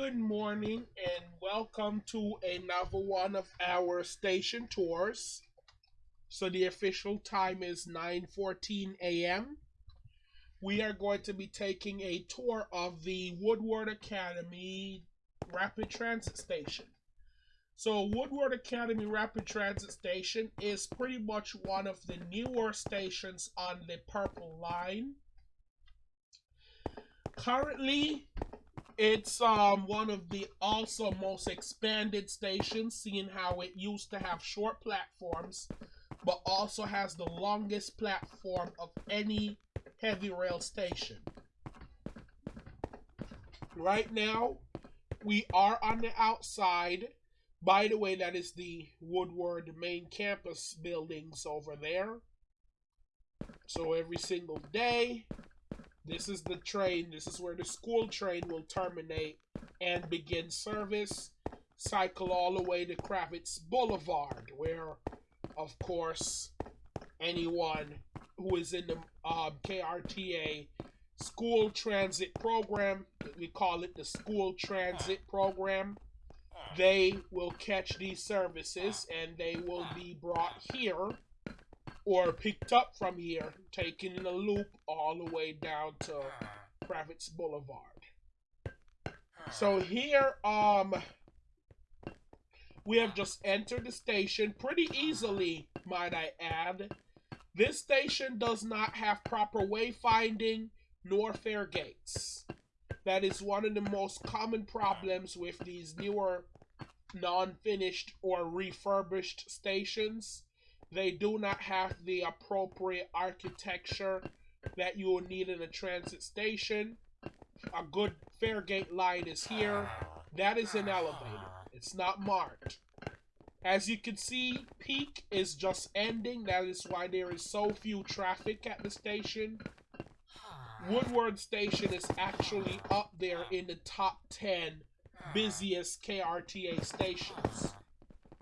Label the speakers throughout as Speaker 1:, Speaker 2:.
Speaker 1: good morning and welcome to another one of our station tours. So the official time is 9:14 a.m. We are going to be taking a tour of the Woodward Academy Rapid Transit Station. So Woodward Academy Rapid Transit Station is pretty much one of the newer stations on the Purple Line. Currently, it's um one of the also most expanded stations, seeing how it used to have short platforms, but also has the longest platform of any heavy rail station. Right now, we are on the outside. By the way, that is the Woodward main campus buildings over there. So every single day, this is the train. This is where the school train will terminate and begin service. Cycle all the way to Kravitz Boulevard, where, of course, anyone who is in the uh, KRTA school transit program, we call it the school transit program, they will catch these services and they will be brought here or picked up from here, taken in a loop all the way down to Kravitz Boulevard. So here, um, we have just entered the station pretty easily, might I add. This station does not have proper wayfinding nor fare gates. That is one of the most common problems with these newer non-finished or refurbished stations they do not have the appropriate architecture that you will need in a transit station. A good fare gate line is here. That is an elevator. It's not marked. As you can see, peak is just ending. That is why there is so few traffic at the station. Woodward Station is actually up there in the top 10 busiest KRTA stations.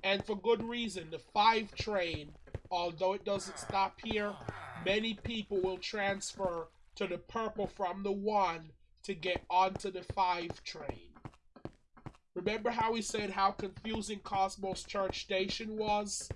Speaker 1: And for good reason, the 5 train Although it doesn't stop here, many people will transfer to the purple from the 1 to get onto the 5 train. Remember how we said how confusing Cosmos Church Station was?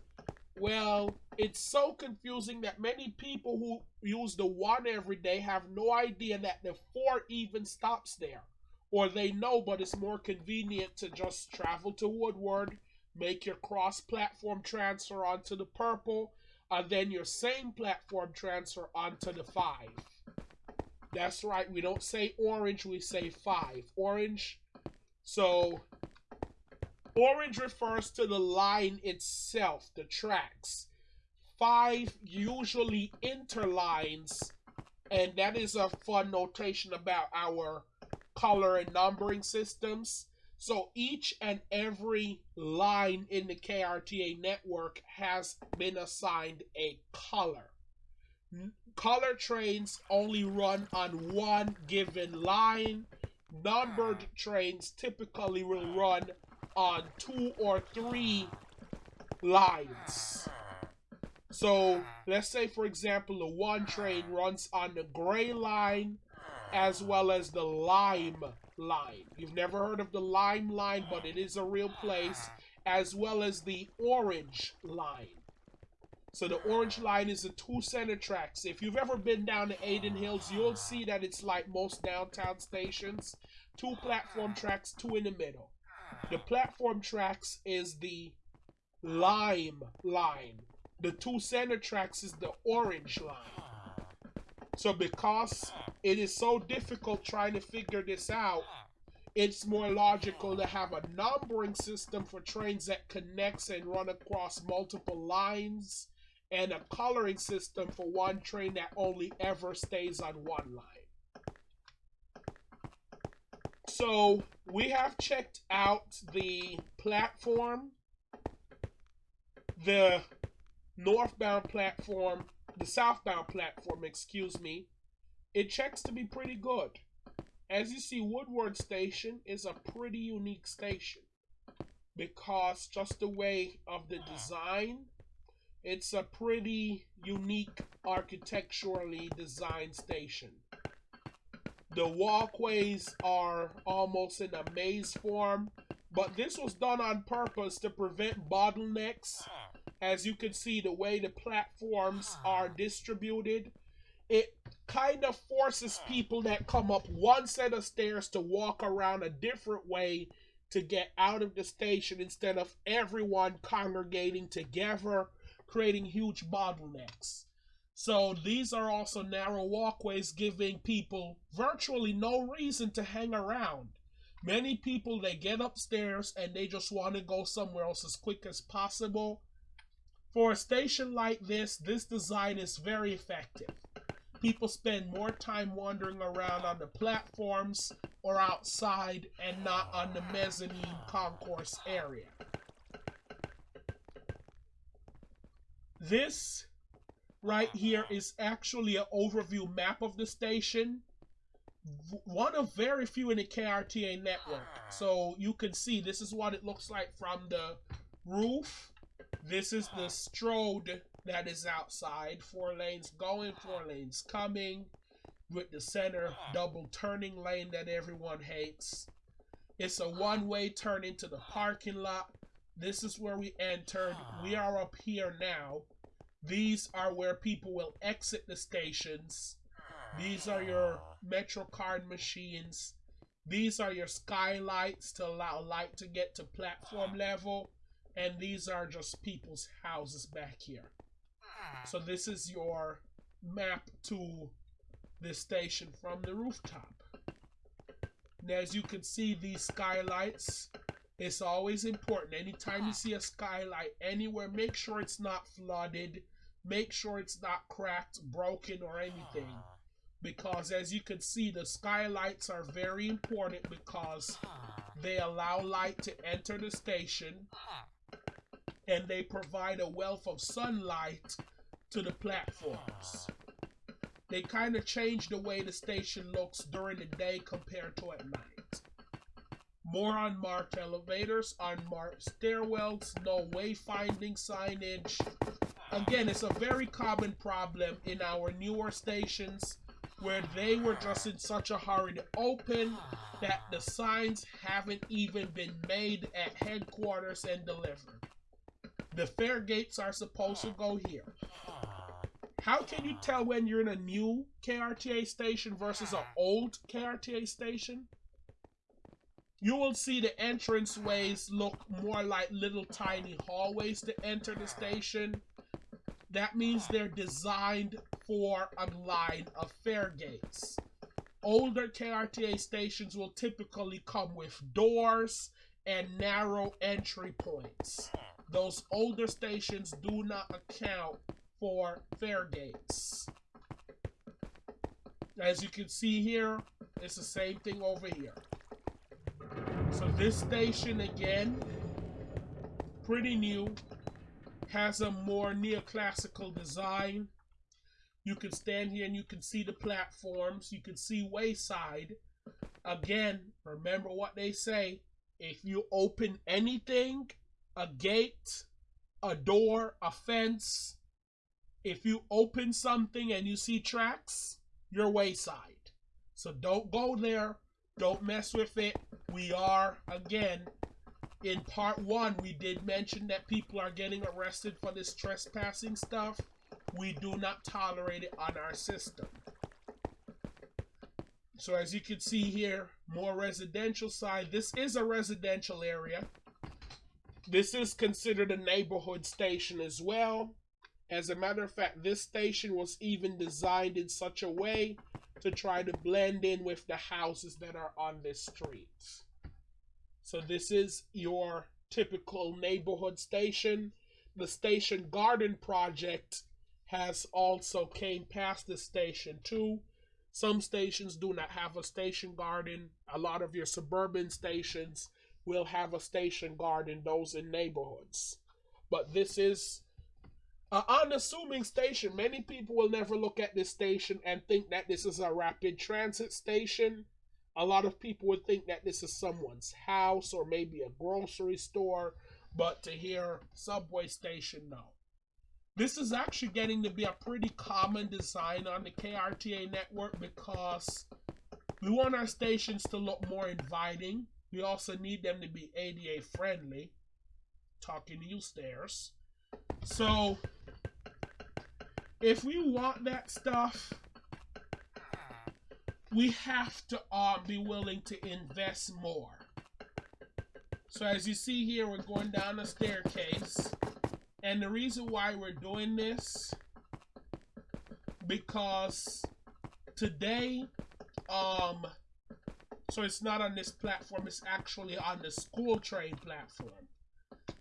Speaker 1: Well, it's so confusing that many people who use the 1 every day have no idea that the 4 even stops there. Or they know, but it's more convenient to just travel to Woodward make your cross platform transfer onto the purple, and then your same platform transfer onto the five. That's right, we don't say orange, we say five. Orange, so orange refers to the line itself, the tracks. Five usually interlines, and that is a fun notation about our color and numbering systems. So each and every line in the KRTA network has been assigned a color. Color trains only run on one given line. Numbered ah. trains typically will run on two or three lines. Ah. So let's say, for example, the one train runs on the gray line ah. as well as the lime line. You've never heard of the lime line, but it is a real place, as well as the orange line. So the orange line is the two center tracks. If you've ever been down to Adin Hills, you'll see that it's like most downtown stations. Two platform tracks, two in the middle. The platform tracks is the lime line. The two center tracks is the orange line. So because it is so difficult trying to figure this out, it's more logical to have a numbering system for trains that connects and run across multiple lines and a coloring system for one train that only ever stays on one line. So we have checked out the platform, the northbound platform, the southbound platform, excuse me, it checks to be pretty good. As you see, Woodward Station is a pretty unique station because just the way of the design, it's a pretty unique architecturally designed station. The walkways are almost in a maze form, but this was done on purpose to prevent bottlenecks. As you can see, the way the platforms are distributed, it kind of forces hmm. people that come up one set of stairs to walk around a different way to get out of the station instead of everyone congregating together, creating huge bottlenecks. So these are also narrow walkways giving people virtually no reason to hang around. Many people they get upstairs and they just want to go somewhere else as quick as possible. For a station like this, this design is very effective. People spend more time wandering around on the platforms or outside and not on the mezzanine concourse area. This right here is actually an overview map of the station. One of very few in the KRTA network. So you can see this is what it looks like from the roof. This is the stroad that is outside. Four lanes going, four lanes coming, with the center double turning lane that everyone hates. It's a one way turn into the parking lot. This is where we entered. We are up here now. These are where people will exit the stations. These are your Metro card machines. These are your skylights to allow light to get to platform level. And these are just people's houses back here. So this is your map to this station from the rooftop. Now, as you can see, these skylights, it's always important. Anytime you see a skylight anywhere, make sure it's not flooded. Make sure it's not cracked, broken, or anything. Because as you can see, the skylights are very important because they allow light to enter the station and they provide a wealth of sunlight to the platforms. They kind of changed the way the station looks during the day compared to at night. More unmarked elevators, unmarked stairwells, no wayfinding signage. Again, it's a very common problem in our newer stations where they were just in such a hurry to open that the signs haven't even been made at headquarters and delivered. The fare gates are supposed to go here. How can you tell when you're in a new KRTA station versus an ah. old KRTA station? You will see the entrance ways look more like little tiny hallways to enter the station. That means they're designed for a line of fare gates. Older KRTA stations will typically come with doors and narrow entry points. Those older stations do not account for fare gates. As you can see here, it's the same thing over here. So this station again, pretty new, has a more neoclassical design. You can stand here and you can see the platforms. You can see wayside. Again, remember what they say. If you open anything, a gate, a door, a fence, if you open something and you see tracks, you're wayside. So don't go there. Don't mess with it. We are, again, in part one, we did mention that people are getting arrested for this trespassing stuff. We do not tolerate it on our system. So as you can see here, more residential side. This is a residential area. This is considered a neighborhood station as well. As a matter of fact, this station was even designed in such a way to try to blend in with the houses that are on this street. So this is your typical neighborhood station. The station garden project has also came past the station too. Some stations do not have a station garden. A lot of your suburban stations will have a station garden, those in neighborhoods. But this is an unassuming station. Many people will never look at this station and think that this is a rapid transit station. A lot of people would think that this is someone's house or maybe a grocery store, but to hear subway station, no. This is actually getting to be a pretty common design on the KRTA network because We want our stations to look more inviting. We also need them to be ADA friendly. Talking to you, stairs. So, if we want that stuff, we have to uh, be willing to invest more. So as you see here, we're going down a staircase. And the reason why we're doing this, because today, um, so it's not on this platform, it's actually on the school train platform.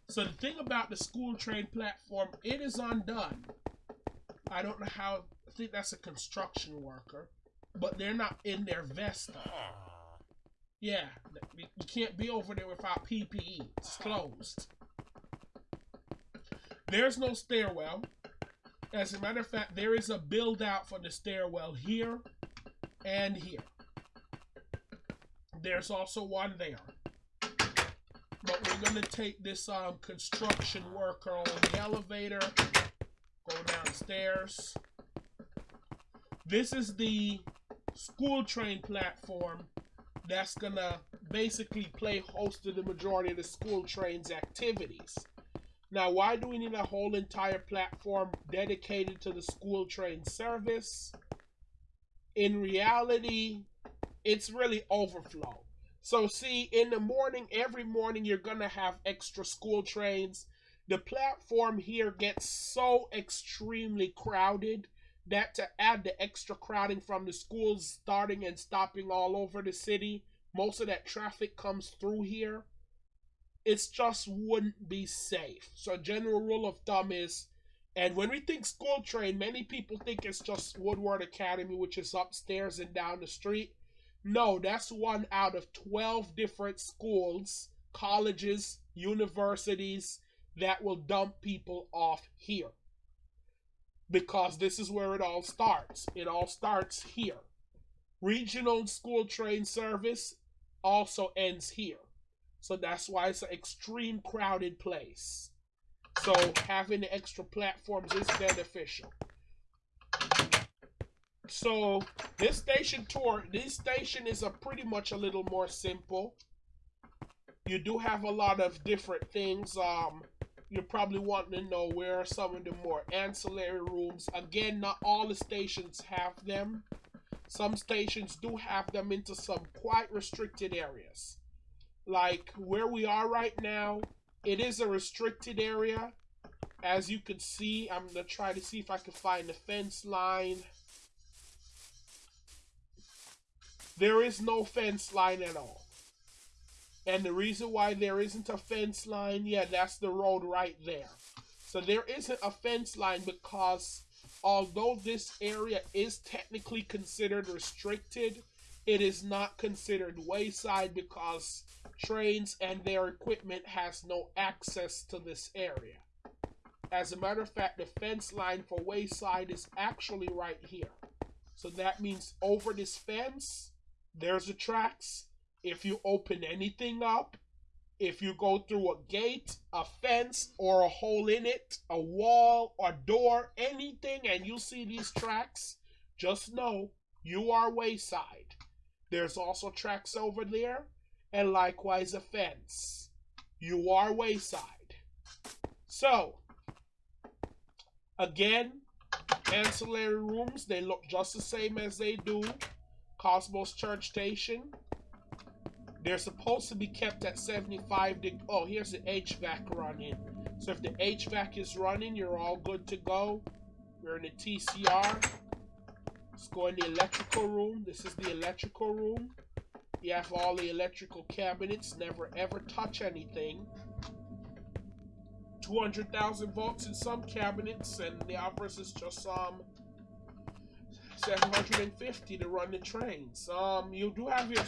Speaker 1: So the thing about the school train platform, it is undone. I don't know how, I think that's a construction worker but they're not in their vest. Yeah, you can't be over there without PPE. It's closed. There's no stairwell. As a matter of fact, there is a build out for the stairwell here and here. There's also one there. But we're going to take this um, construction worker on the elevator, go downstairs. This is the school train platform that's gonna basically play host to the majority of the school train's activities. Now, why do we need a whole entire platform dedicated to the school train service? In reality, it's really overflow. So, see, in the morning, every morning, you're gonna have extra school trains. The platform here gets so extremely crowded that to add the extra crowding from the schools starting and stopping all over the city, most of that traffic comes through here. It's just wouldn't be safe. So general rule of thumb is and when we think school train, many people think it's just Woodward Academy, which is upstairs and down the street. No, that's one out of 12 different schools, colleges, universities that will dump people off here because this is where it all starts. It all starts here. Regional school train service also ends here. So that's why it's an extreme crowded place. So having the extra platforms is beneficial. So this station tour, this station is a pretty much a little more simple. You do have a lot of different things. Um, you're probably wanting to know where are some of the more ancillary rooms. Again, not all the stations have them. Some stations do have them into some quite restricted areas. Like where we are right now, it is a restricted area. As you can see, I'm going to try to see if I can find the fence line. There is no fence line at all. And the reason why there isn't a fence line, yeah, that's the road right there. So there isn't a fence line because although this area is technically considered restricted, it is not considered wayside because trains and their equipment has no access to this area. As a matter of fact, the fence line for wayside is actually right here. So that means over this fence, there's the tracks, if you open anything up, if you go through a gate, a fence, or a hole in it, a wall, a door, anything, and you see these tracks, just know you are wayside. There's also tracks over there, and likewise a fence. You are wayside. So, again, ancillary rooms, they look just the same as they do Cosmos Church Station. They're supposed to be kept at 75 degrees. Oh, here's the HVAC running. So if the HVAC is running, you're all good to go. We're in the TCR. Let's go in the electrical room. This is the electrical room. You have all the electrical cabinets. Never ever touch anything. 200,000 volts in some cabinets, and the others is just um 750 to run the trains. Um, you do have your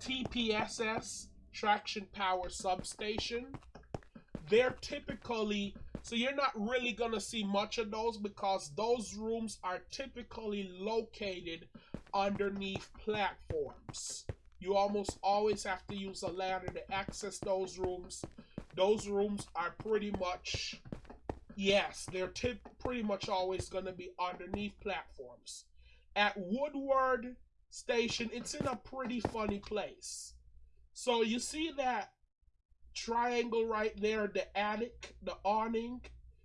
Speaker 1: TPSS, traction power substation. They're typically, so you're not really going to see much of those because those rooms are typically located underneath platforms. You almost always have to use a ladder to access those rooms. Those rooms are pretty much, yes, they're pretty much always going to be underneath platforms. At Woodward, station, it's in a pretty funny place. So you see that triangle right there, the attic, the awning.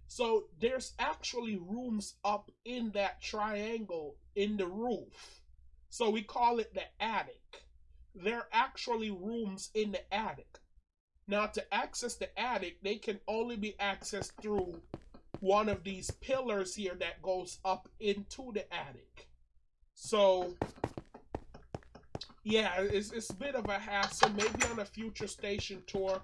Speaker 1: So there's actually rooms up in that triangle in the roof. So we call it the attic. There are actually rooms in the attic. Now to access the attic, they can only be accessed through one of these pillars here that goes up into the attic. So yeah, it's, it's a bit of a hassle, maybe on a future station tour,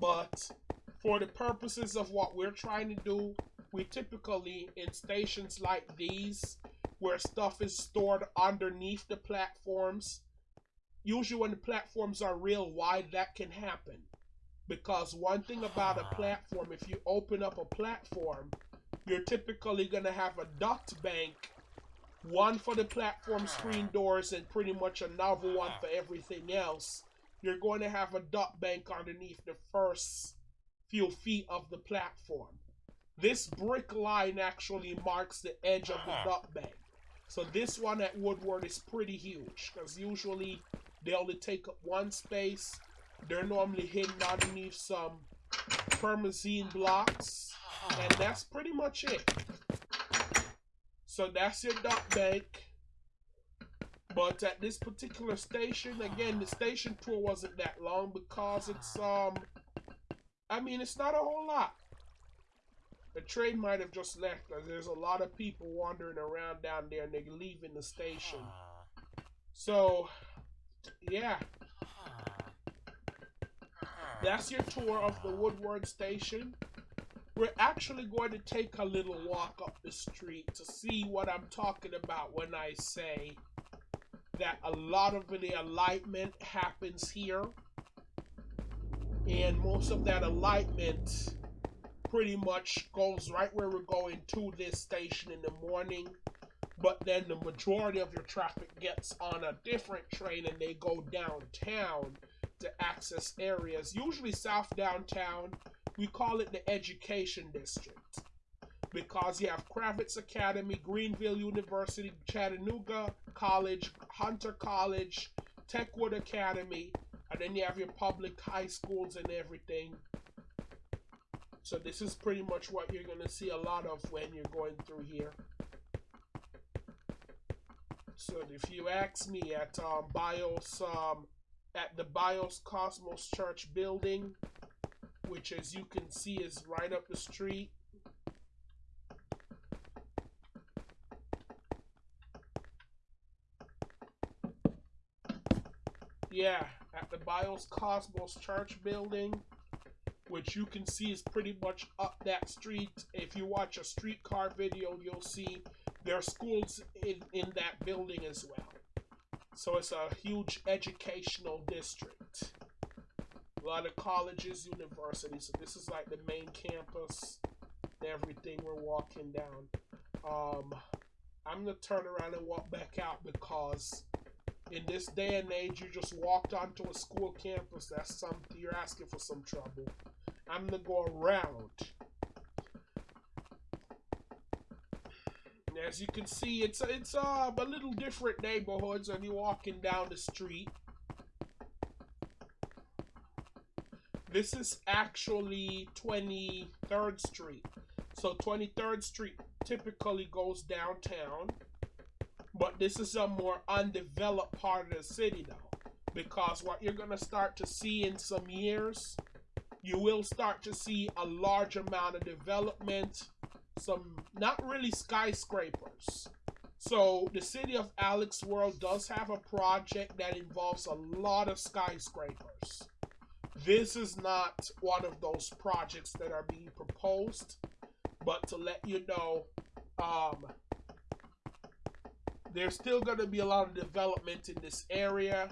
Speaker 1: but for the purposes of what we're trying to do, we typically, in stations like these, where stuff is stored underneath the platforms, usually when the platforms are real wide, that can happen. Because one thing about a platform, if you open up a platform, you're typically going to have a duct bank one for the platform screen doors and pretty much another one for everything else. You're going to have a duct bank underneath the first few feet of the platform. This brick line actually marks the edge of the uh-huh. duct bank. So this one at Woodward is pretty huge because usually they only take up one space. They're normally hidden underneath some permazine blocks. And uh-huh. that's pretty much it. So that's your duct bank. But at this particular station, again, the station tour wasn't that long because it's, um, I mean, it's not a whole lot. The train might have just left there's a lot of people wandering around down there and they're leaving the station. So, yeah. That's your tour of the Woodward station. We're actually going to take a little walk up the street to see what I'm talking about when I say that a lot of the alignment happens here. And most of that alignment pretty much goes right where we're going to this station in the morning. But then the majority of your traffic gets on a different train and they go downtown to access areas, usually south downtown we call it the education district because you have Kravitz Academy, Greenville University, Chattanooga College, Hunter College, Techwood Academy, and then you have your public high schools and everything. So this is pretty much what you're going to see a lot of when you're going through here. So if you ask me at um, BIOS, um, at the BIOS Cosmos Church building, which as you can see is right up the street. Yeah, at the BIOS Cosmos Church building, which you can see is pretty much up that street. If you watch a streetcar video, you'll see there are schools in, in that building as well. So it's a huge educational district a lot of colleges, universities. So this is like the main campus, everything we're walking down. Um, I'm gonna turn around and walk back out because in this day and age, you just walked onto a school campus. That's something you're asking for some trouble. I'm gonna go around. And as you can see, it's it's uh, a little different neighborhoods when you're walking down the street. This is actually 23rd Street. So 23rd Street typically goes downtown, but this is a more undeveloped part of the city though. Because what you're going to start to see in some years, you will start to see a large amount of development, some not really skyscrapers. So the city of Alex World does have a project that involves a lot of skyscrapers. This is not one of those projects that are being proposed, but to let you know, um, there's still going to be a lot of development in this area.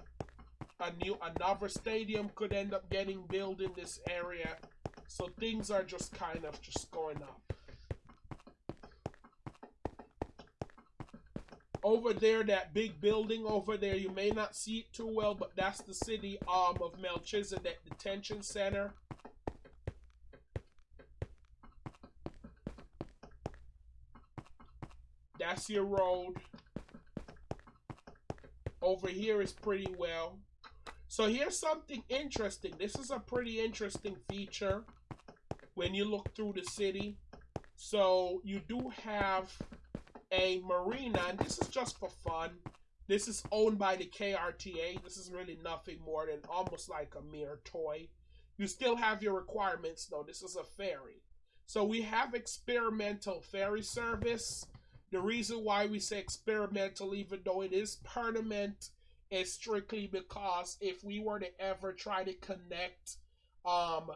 Speaker 1: A new another stadium could end up getting built in this area, so things are just kind of just going up. Over there, that big building over there, you may not see it too well, but that's the city arm of Melchizedek Detention Center. That's your road. Over here is pretty well. So here's something interesting. This is a pretty interesting feature when you look through the city. So you do have a marina, and this is just for fun. This is owned by the KRTA. This is really nothing more than almost like a mere toy. You still have your requirements though. This is a ferry. So we have experimental ferry service. The reason why we say experimental, even though it is permanent, is strictly because if we were to ever try to connect, um,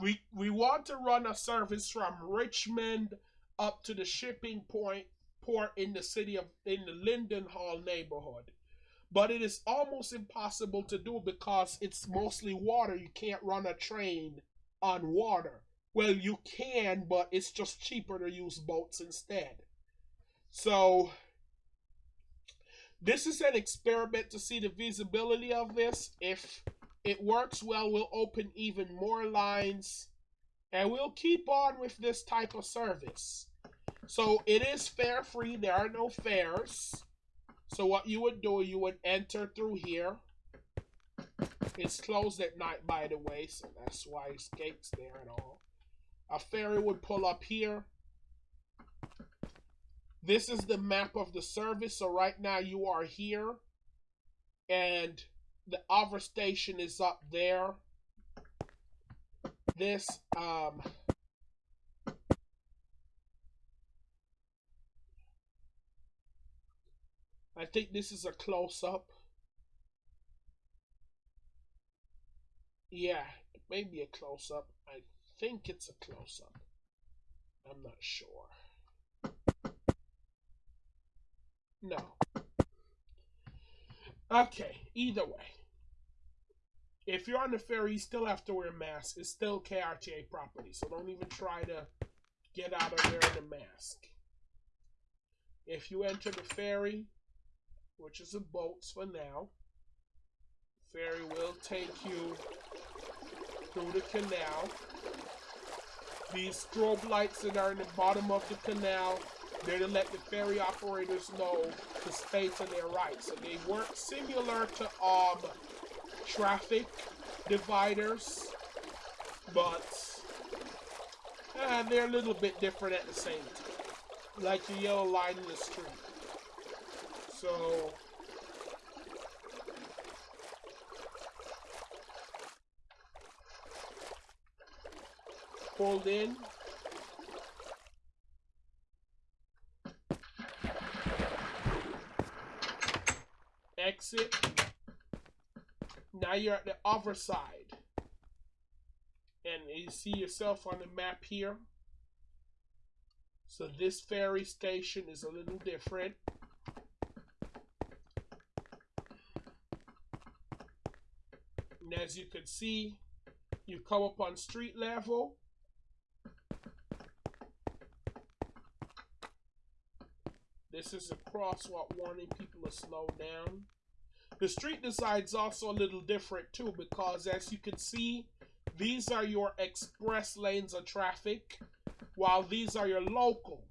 Speaker 1: we we want to run a service from Richmond up to the shipping point port in the city of in the Linden Hall neighborhood. But it is almost impossible to do because it's mostly water. You can't run a train on water. Well, you can, but it's just cheaper to use boats instead. So, this is an experiment to see the feasibility of this. If it works well, we'll open even more lines and we'll keep on with this type of service. So it is fare free. There are no fares. So what you would do, you would enter through here. It's closed at night, by the way, so that's why it's gates there at all. A ferry would pull up here. This is the map of the service. So right now you are here. And the other station is up there. This, um, I think this is a close up. Yeah, it may be a close up. I think it's a close up. I'm not sure. No. Okay, either way. If you're on the ferry, you still have to wear a mask. It's still KRTA property, so don't even try to get out of wearing a mask. If you enter the ferry, which is a boats for now. Ferry will take you through the canal. These strobe lights that are in the bottom of the canal, they're to let the ferry operators know to stay to their right. So they work similar to um traffic dividers, but uh, they're a little bit different at the same time. Like the yellow line in the street. So in. Exit. Now you're at the other side. And you see yourself on the map here. So this ferry station is a little different. And as you can see, you come up on street level. This is a crosswalk warning people to slow down. The street design is also a little different too because as you can see, these are your express lanes of traffic while these are your local.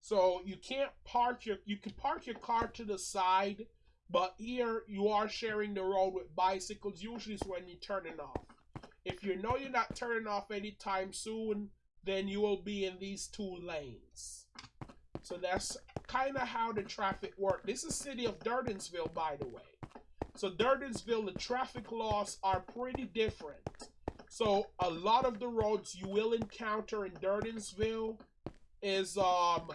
Speaker 1: So you can't park your, you can park your car to the side but here you are sharing the road with bicycles. Usually is when you're turning off. If you know you're not turning off anytime soon, then you will be in these two lanes. So that's kind of how the traffic works. This is city of Durdensville, by the way. So Durdensville, the traffic laws are pretty different. So a lot of the roads you will encounter in Durdensville is um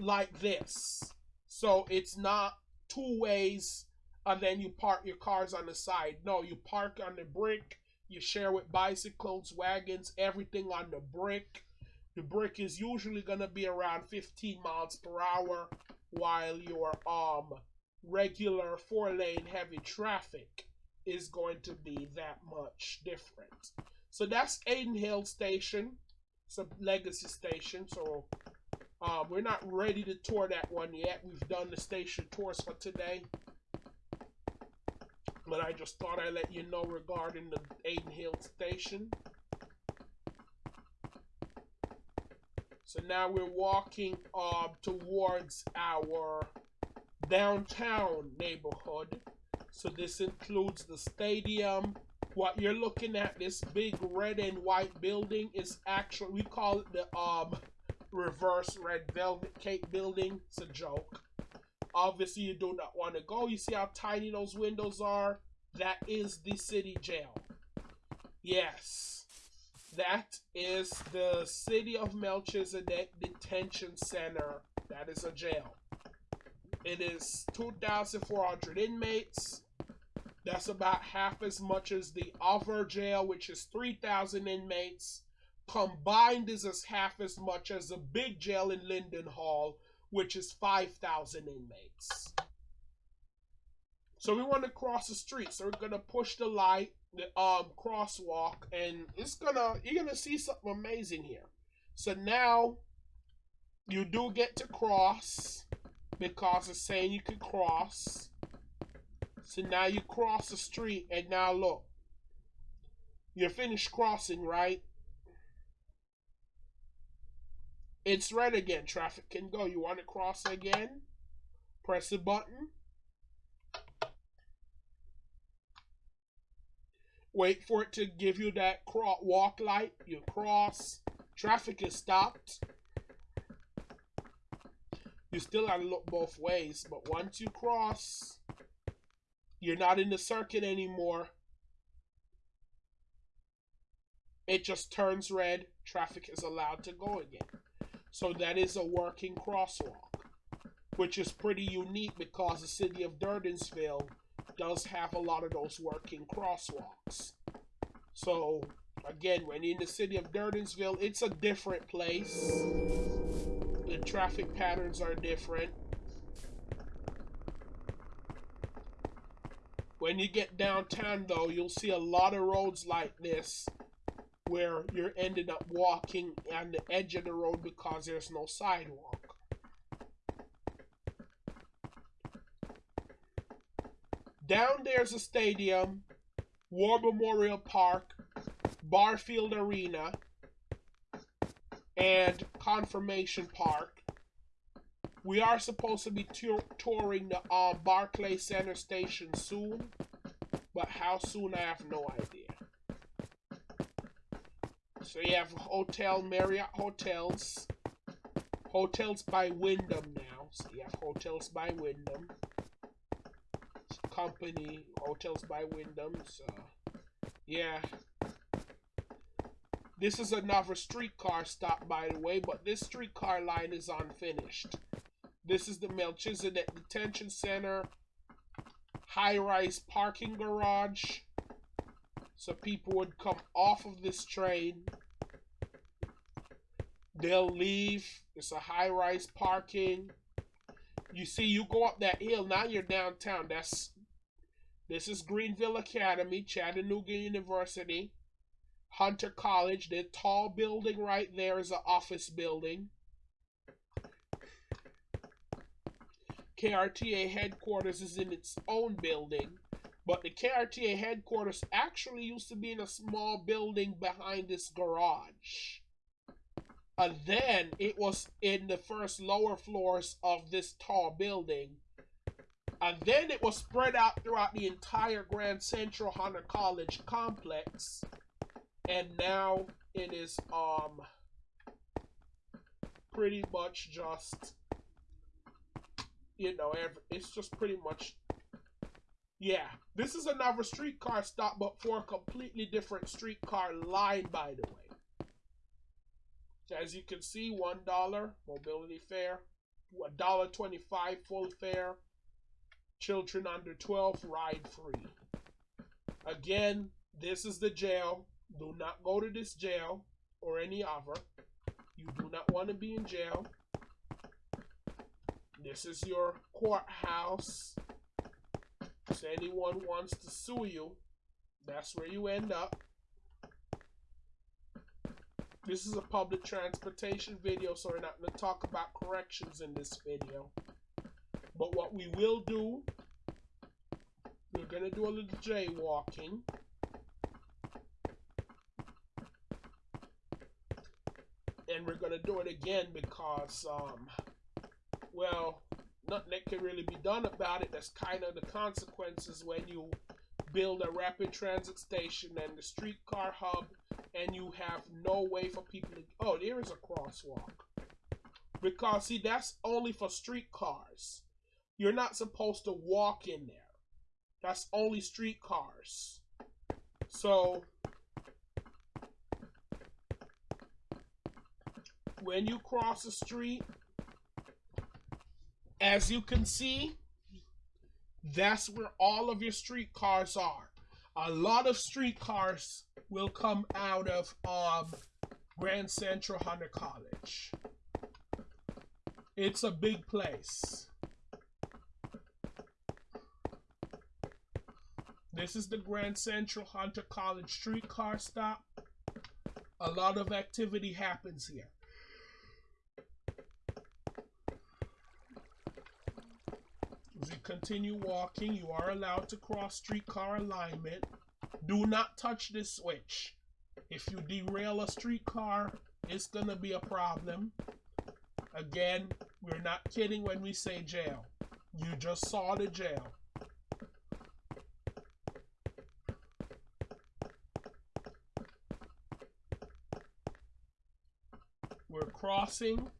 Speaker 1: like this. So it's not two ways and then you park your cars on the side. No, you park on the brick, you share with bicycles, wagons, everything on the brick. The brick is usually going to be around 15 miles per hour while your um regular four lane heavy traffic is going to be that much different. So that's Aiden Hill Station. It's a legacy station, so um, we're not ready to tour that one yet. We've done the station tours for today. But I just thought I'd let you know regarding the Aiden Hill Station. So now we're walking uh, towards our downtown neighborhood. So this includes the stadium. What you're looking at, this big red and white building, is actually we call it the um reverse red velvet cake building. It's a joke. Obviously, you do not want to go. You see how tiny those windows are? That is the city jail. Yes. That is the City of Melchizedek Detention Center. That is a jail. It is 2,400 inmates. That's about half as much as the other jail, which is 3,000 inmates. Combined is as half as much as the big jail in Linden Hall, which is 5,000 inmates. So we want to cross the street. So we're gonna push the light, the um crosswalk, and it's gonna you're gonna see something amazing here. So now you do get to cross because it's saying you can cross. So now you cross the street, and now look, you're finished crossing, right? It's red again. Traffic can go. You want to cross again? Press the button. Wait for it to give you that walk light. You cross. Traffic is stopped. You still have to look both ways, but once you cross, you're not in the circuit anymore. It just turns red. Traffic is allowed to go again. So that is a working crosswalk, which is pretty unique because the city of Durdensville does have a lot of those working crosswalks. So again, when in the city of Durdensville, it's a different place. The traffic patterns are different. When you get downtown, though, you'll see a lot of roads like this where you're ended up walking on the edge of the road because there's no sidewalk. Down there's a stadium, War Memorial Park, Barfield Arena, and Confirmation Park. We are supposed to be touring the uh, Barclay Center station soon, but how soon I have no idea. So you have Hotel Marriott Hotels. Hotels by Wyndham now. So you have Hotels by Wyndham. Company Hotels by Wyndham. So yeah. This is another streetcar stop, by the way, but this streetcar line is unfinished. This is the Melchizedek Detention Center, high-rise parking garage, so people would come off of this train. They'll leave. It's a high rise parking. You see, you go up that hill, now you're downtown. That's this is Greenville Academy, Chattanooga University, Hunter College. The tall building right there is an office building. KRTA headquarters is in its own building. But the KRTA headquarters actually used to be in a small building behind this garage. And then it was in the first lower floors of this tall building. And then it was spread out throughout the entire Grand Central Hunter College complex. And now it is um pretty much just you know, it's just pretty much yeah, this is another streetcar stop, but for a completely different streetcar line, by the way. As you can see, one dollar mobility fare, a dollar twenty-five full fare. Children under twelve ride free. Again, this is the jail. Do not go to this jail or any other. You do not want to be in jail. This is your courthouse if anyone wants to sue you, that's where you end up. This is a public transportation video, so we're not going to talk about corrections in this video. But what we will do, we're going to do a little jaywalking. And we're going to do it again because, um, well, nothing that can really be done about it. That's kind of the consequences when you build a rapid transit station and the streetcar hub and you have no way for people to oh there is a crosswalk. Because see that's only for streetcars. You're not supposed to walk in there. That's only streetcars. So when you cross the street as you can see that's where all of your streetcars are a lot of streetcars will come out of um, Grand Central Hunter College. It's a big place. This is the Grand Central Hunter College streetcar stop. A lot of activity happens here. As you continue walking, you are allowed to cross streetcar alignment. Do not touch this switch. If you derail a streetcar, it's going to be a problem. Again, we're not kidding when we say jail. You just saw the jail. We're crossing.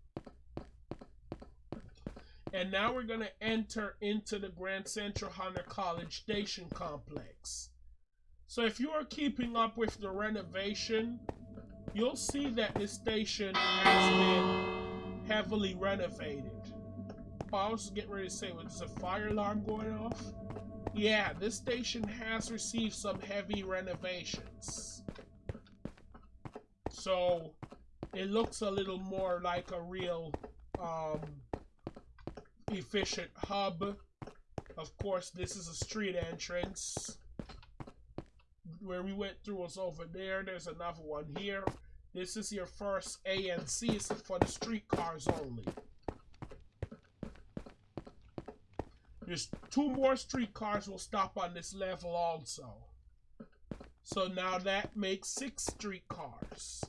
Speaker 1: And now we're going to enter into the Grand Central Hunter College Station Complex. So if you are keeping up with the renovation, you'll see that this station has been heavily renovated. I was getting ready to say, was a fire alarm going off? Yeah, this station has received some heavy renovations. So, it looks a little more like a real um, efficient hub. Of course, this is a street entrance where we went through was over there. There's another one here. This is your first a ANC. It's for the streetcars only. There's two more streetcars will stop on this level also. So now that makes six streetcars.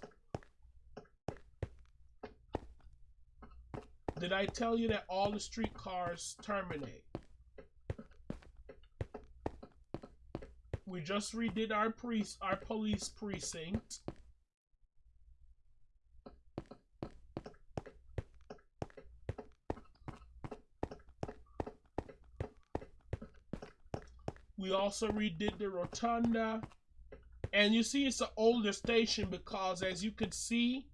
Speaker 1: Did I tell you that all the streetcars terminate? We just redid our our police precinct. We also redid the rotunda. And you see it's an older station because as you can see,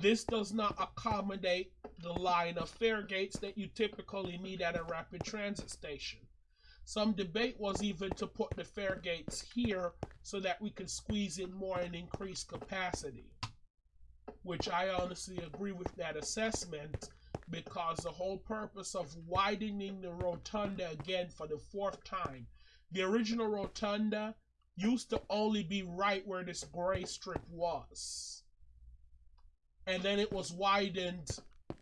Speaker 1: this does not accommodate the line of fare gates that you typically need at a rapid transit station. Some debate was even to put the fare gates here so that we could squeeze in more and increase capacity. Which I honestly agree with that assessment because the whole purpose of widening the rotunda again for the fourth time, the original rotunda used to only be right where this gray strip was. And then it was widened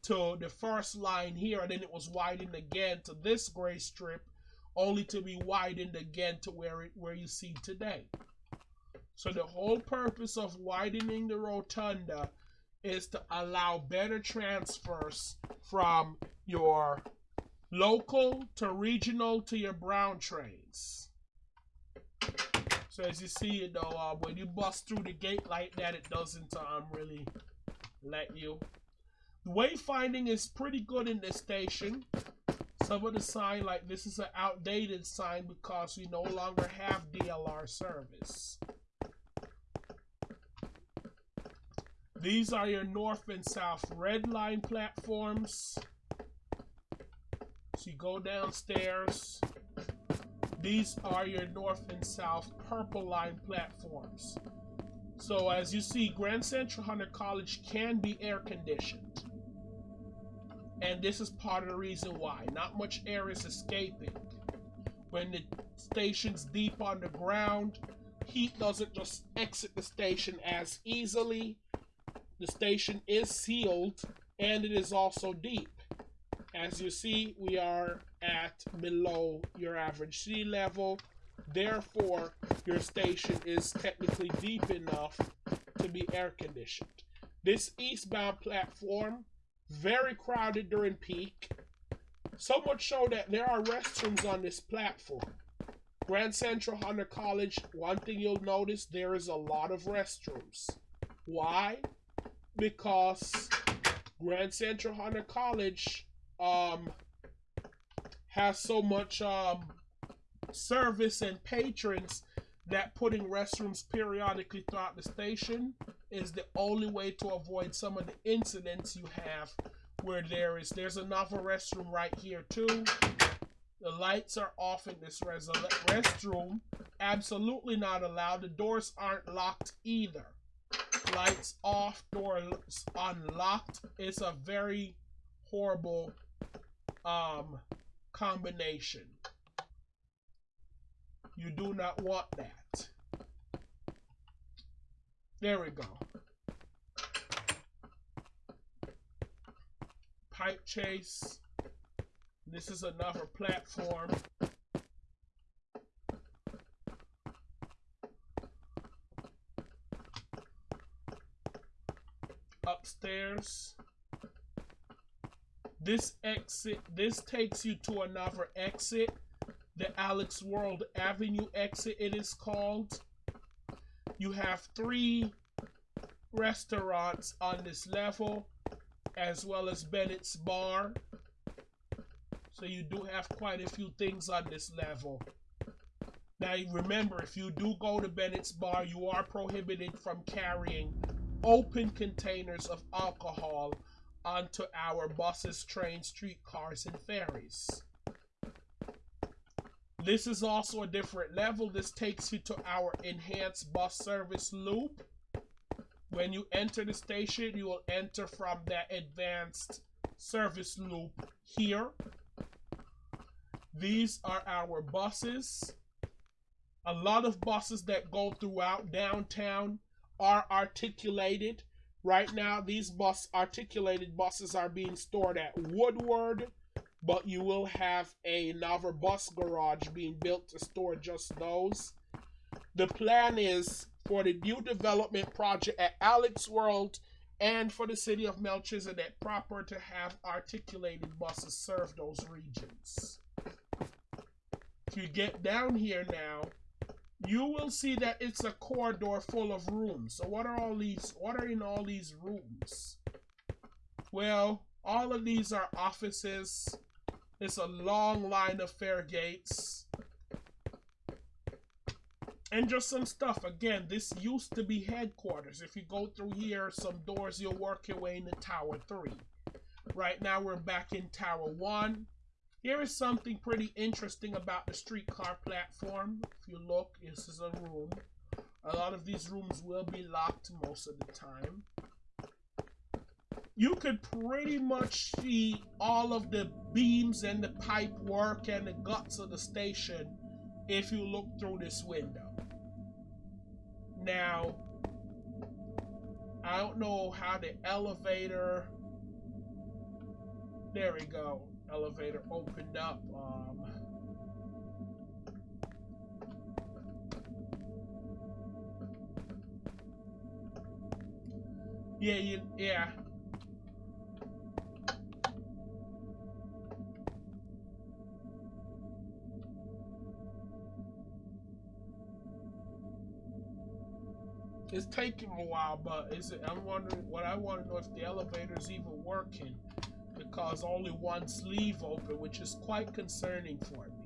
Speaker 1: to the first line here, and then it was widened again to this gray strip only to be widened again to where it where you see today. So the whole purpose of widening the rotunda is to allow better transfers from your local to regional to your brown trains. So as you see, you know, uh, when you bust through the gate like that, it doesn't um, really let you. The wayfinding is pretty good in this station. Some of the sign like this is an outdated sign because we no longer have DLR service. These are your north and south red line platforms. So you go downstairs. These are your north and south purple line platforms. So as you see, Grand Central Hunter College can be air conditioned. And this is part of the reason why. Not much air is escaping. When the station's deep underground, heat doesn't just exit the station as easily. The station is sealed and it is also deep. As you see, we are at below your average sea level. Therefore, your station is technically deep enough to be air conditioned. This eastbound platform very crowded during peak. So much so that there are restrooms on this platform. Grand Central Hunter College, one thing you'll notice there is a lot of restrooms. Why? Because Grand Central Hunter College um has so much um service and patrons that putting restrooms periodically throughout the station is the only way to avoid some of the incidents you have where there is there's another restroom right here too. The lights are off in this res- restroom. Absolutely not allowed. The doors aren't locked either. Lights off doors unlocked. It's a very horrible um combination you do not want that. There we go. Pipe chase. This is another platform. Upstairs. This exit, this takes you to another exit the Alex World Avenue exit, it is called. You have three restaurants on this level, as well as Bennett's Bar. So you do have quite a few things on this level. Now remember, if you do go to Bennett's Bar, you are prohibited from carrying open containers of alcohol onto our buses, trains, streetcars, and ferries. This is also a different level. This takes you to our enhanced bus service loop. When you enter the station, you will enter from that advanced service loop here. These are our buses. A lot of buses that go throughout downtown are articulated. Right now, these bus articulated buses are being stored at Woodward, but you will have another bus garage being built to store just those. The plan is for the new development project at Alex World and for the city of Melchizedek proper to have articulated buses serve those regions. If you get down here now, you will see that it's a corridor full of rooms. So what are all these, what are in all these rooms? Well, all of these are offices it's a long line of fare gates. And just some stuff. Again, this used to be headquarters. If you go through here, some doors, you'll work your way into Tower 3. Right now, we're back in Tower 1. Here is something pretty interesting about the streetcar platform. If you look, this is a room. A lot of these rooms will be locked most of the time you could pretty much see all of the beams and the pipe work and the guts of the station if you look through this window. Now, I don't know how the elevator. There we go. Elevator opened up. Um, yeah, you, yeah. It's taking a while, but is it? I'm wondering. What I want to know if the elevator's even working, because only one sleeve open, which is quite concerning for me.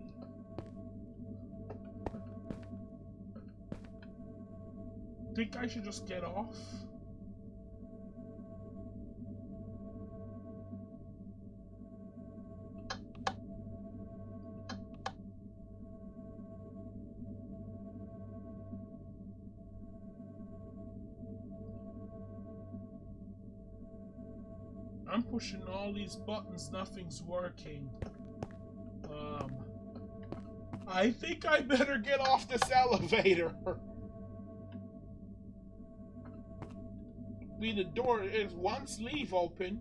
Speaker 1: Think I should just get off? All these buttons, nothing's working. Um, I think I better get off this elevator. I mean, the door is one sleeve open.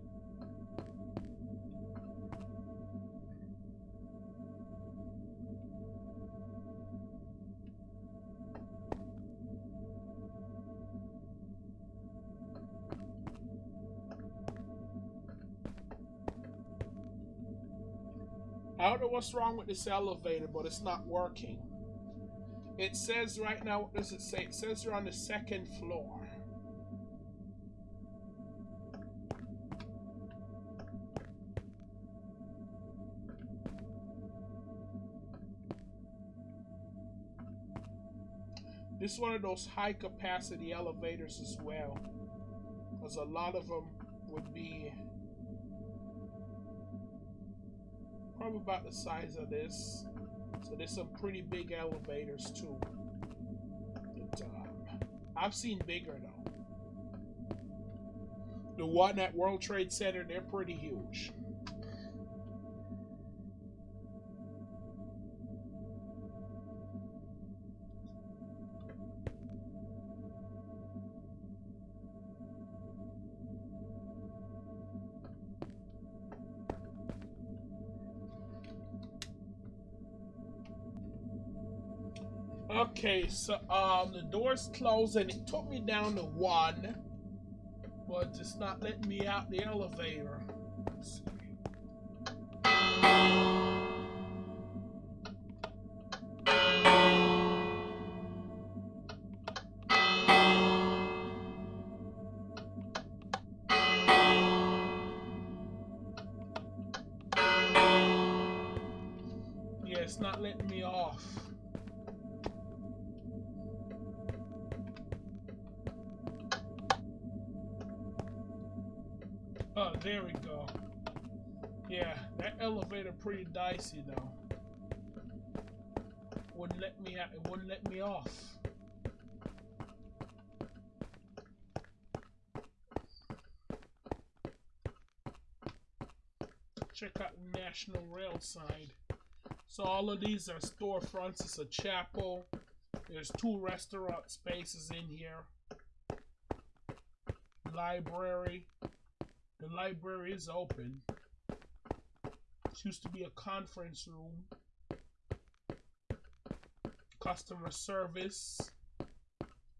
Speaker 1: What's wrong with this elevator, but it's not working. It says right now, what does it say? It says you're on the second floor. This is one of those high capacity elevators as well. Because a lot of them would be probably about the size of this. So there's some pretty big elevators too. But, um, I've seen bigger though. The one at World Trade Center, they're pretty huge. Okay, so um the door's closed and it took me down to one, but it's not letting me out the elevator. Yeah, it's not letting me off. There we go. Yeah, that elevator pretty dicey though. Wouldn't let me out. It wouldn't let me off. Check out National Rail sign. So all of these are storefronts. It's a chapel. There's two restaurant spaces in here. Library. The library is open. This used to be a conference room. Customer service.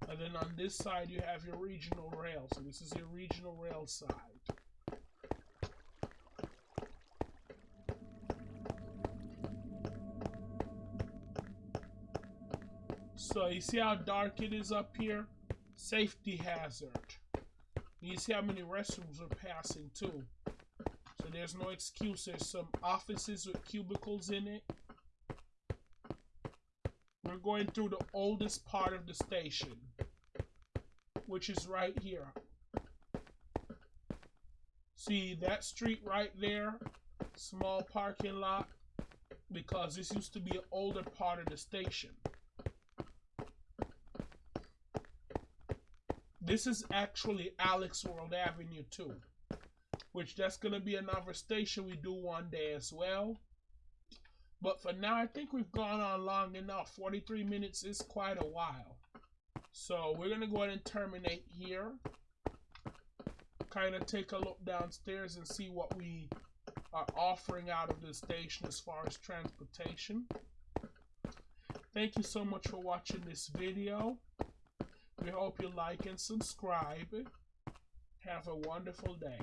Speaker 1: And then on this side you have your regional rail. So this is your regional rail side. So you see how dark it is up here? Safety hazard. You see how many restrooms are passing too. So there's no excuse. There's some offices with cubicles in it. We're going through the oldest part of the station, which is right here. See that street right there? Small parking lot. Because this used to be an older part of the station. This is actually Alex World Avenue too, which that's going to be another station we do one day as well. But for now, I think we've gone on long enough. 43 minutes is quite a while. So we're going to go ahead and terminate here. Kind of take a look downstairs and see what we are offering out of the station as far as transportation. Thank you so much for watching this video. We hope you like and subscribe. Have a wonderful day.